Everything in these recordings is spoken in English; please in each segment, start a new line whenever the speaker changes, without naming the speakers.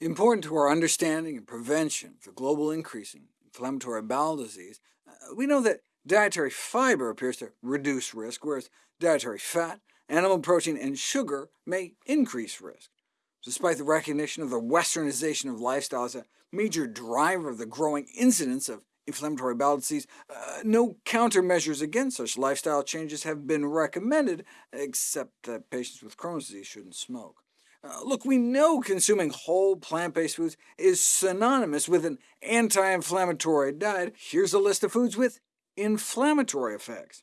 Important to our understanding and prevention of the global increase in inflammatory bowel disease, uh, we know that dietary fiber appears to reduce risk, whereas dietary fat, animal protein, and sugar may increase risk. Despite the recognition of the westernization of lifestyle as a major driver of the growing incidence of inflammatory bowel disease, uh, no countermeasures against such lifestyle changes have been recommended, except that patients with Crohn's disease shouldn't smoke. Uh, look, we know consuming whole plant-based foods is synonymous with an anti-inflammatory diet. Here's a list of foods with inflammatory effects.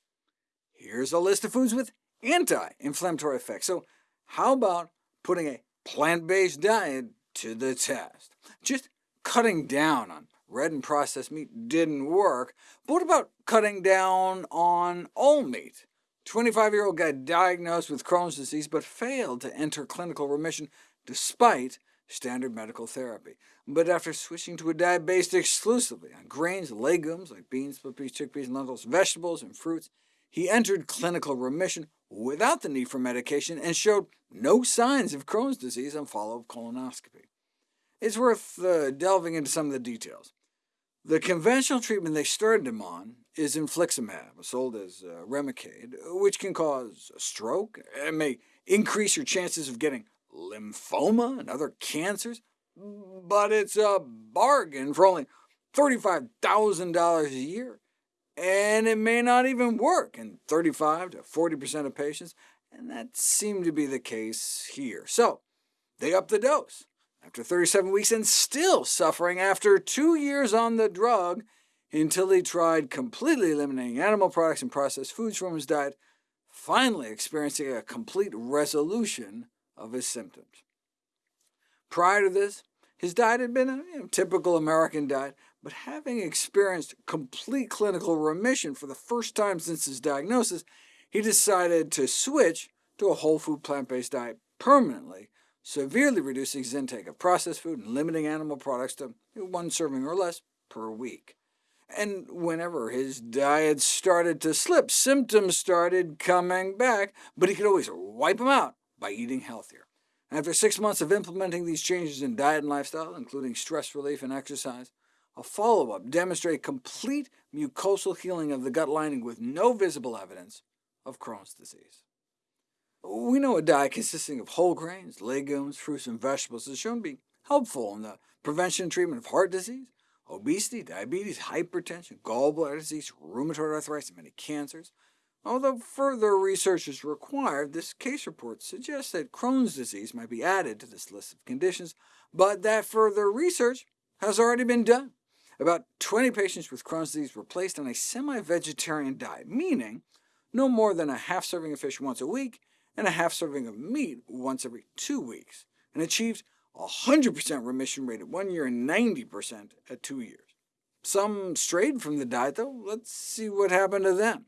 Here's a list of foods with anti-inflammatory effects. So how about putting a plant-based diet to the test? Just cutting down on red and processed meat didn't work, but what about cutting down on all meat? 25-year-old guy diagnosed with Crohn's disease, but failed to enter clinical remission despite standard medical therapy. But after switching to a diet based exclusively on grains, legumes like beans, split peas, chickpeas, lentils, vegetables, and fruits, he entered clinical remission without the need for medication and showed no signs of Crohn's disease on follow-up colonoscopy. It's worth uh, delving into some of the details. The conventional treatment they started him on is infliximab, sold as uh, Remicade, which can cause a stroke and may increase your chances of getting lymphoma and other cancers, but it's a bargain for only $35,000 a year, and it may not even work in 35 to 40% of patients, and that seemed to be the case here. So they upped the dose after 37 weeks and still suffering after two years on the drug, until he tried completely eliminating animal products and processed foods from his diet, finally experiencing a complete resolution of his symptoms. Prior to this, his diet had been a you know, typical American diet, but having experienced complete clinical remission for the first time since his diagnosis, he decided to switch to a whole food plant-based diet permanently severely reducing his intake of processed food and limiting animal products to one serving or less per week. And whenever his diet started to slip, symptoms started coming back, but he could always wipe them out by eating healthier. After six months of implementing these changes in diet and lifestyle, including stress relief and exercise, a follow-up demonstrated complete mucosal healing of the gut lining with no visible evidence of Crohn's disease. We know a diet consisting of whole grains, legumes, fruits, and vegetables is shown to be helpful in the prevention and treatment of heart disease, obesity, diabetes, hypertension, gallbladder disease, rheumatoid arthritis, and many cancers. Although further research is required, this case report suggests that Crohn's disease might be added to this list of conditions, but that further research has already been done. About 20 patients with Crohn's disease were placed on a semi-vegetarian diet, meaning no more than a half serving of fish once a week and a half serving of meat once every two weeks, and achieved a 100% remission rate at one year and 90% at two years. Some strayed from the diet, though. Let's see what happened to them.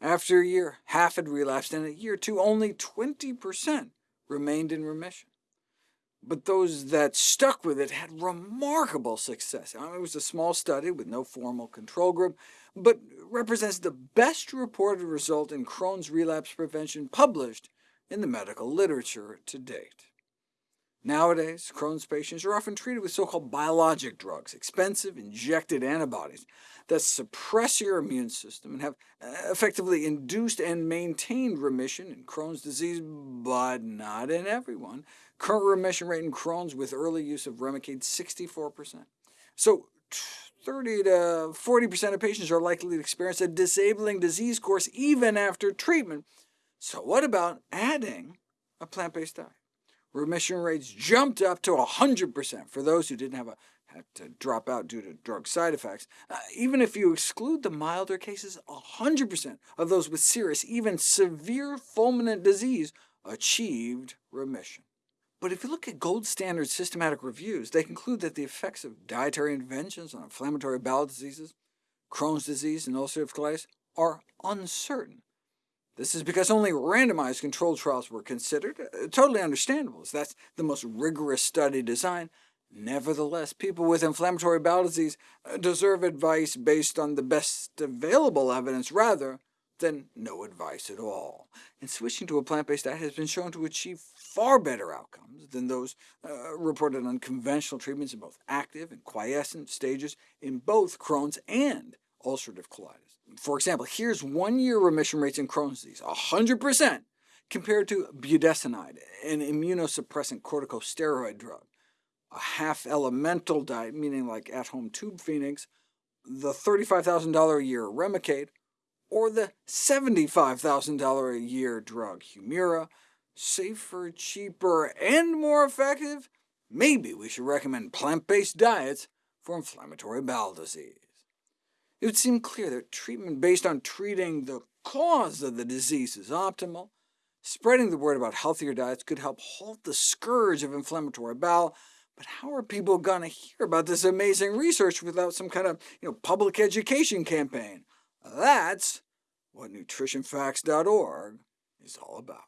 After a year, half had relapsed, and at year two, only 20% remained in remission. But those that stuck with it had remarkable success. I mean, it was a small study with no formal control group, but represents the best reported result in Crohn's relapse prevention published in the medical literature to date. Nowadays, Crohn's patients are often treated with so-called biologic drugs, expensive injected antibodies that suppress your immune system and have uh, effectively induced and maintained remission in Crohn's disease, but not in everyone. Current remission rate in Crohn's with early use of Remicade 64%. So 30 to 40% of patients are likely to experience a disabling disease course even after treatment, so what about adding a plant-based diet? Remission rates jumped up to 100% for those who didn't have a had to drop out due to drug side effects. Uh, even if you exclude the milder cases, 100% of those with serious, even severe fulminant disease achieved remission. But if you look at gold standard systematic reviews, they conclude that the effects of dietary interventions on inflammatory bowel diseases, Crohn's disease, and ulcerative colitis are uncertain. This is because only randomized controlled trials were considered, uh, totally understandable, as that's the most rigorous study design. Nevertheless, people with inflammatory bowel disease uh, deserve advice based on the best available evidence rather than no advice at all. And switching to a plant-based diet has been shown to achieve far better outcomes than those uh, reported on conventional treatments in both active and quiescent stages in both Crohn's and ulcerative colitis. For example, here's one-year remission rates in Crohn's disease, 100%, compared to budesonide, an immunosuppressant corticosteroid drug, a half-elemental diet, meaning like at-home tube phenix, the $35,000 a year Remicade, or the $75,000 a year drug Humira, safer, cheaper, and more effective? Maybe we should recommend plant-based diets for inflammatory bowel disease. It would seem clear that treatment based on treating the cause of the disease is optimal. Spreading the word about healthier diets could help halt the scourge of inflammatory bowel, but how are people going to hear about this amazing research without some kind of you know, public education campaign? That's what NutritionFacts.org is all about.